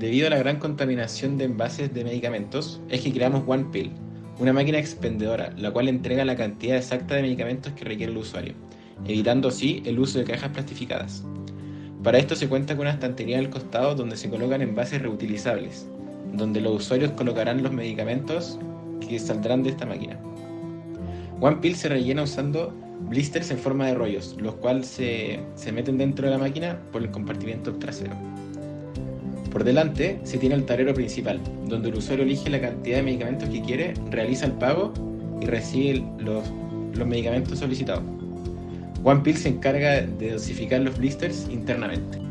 debido a la gran contaminación de envases de medicamentos, es que creamos OnePill, una máquina expendedora, la cual entrega la cantidad exacta de medicamentos que requiere el usuario, evitando así el uso de cajas plastificadas. Para esto se cuenta con una estantería al costado donde se colocan envases reutilizables, donde los usuarios colocarán los medicamentos que saldrán de esta máquina. OnePill se rellena usando blisters en forma de rollos, los cuales se, se meten dentro de la máquina por el compartimiento trasero. Por delante se tiene el tablero principal, donde el usuario elige la cantidad de medicamentos que quiere, realiza el pago y recibe los, los medicamentos solicitados. OnePill se encarga de dosificar los blisters internamente.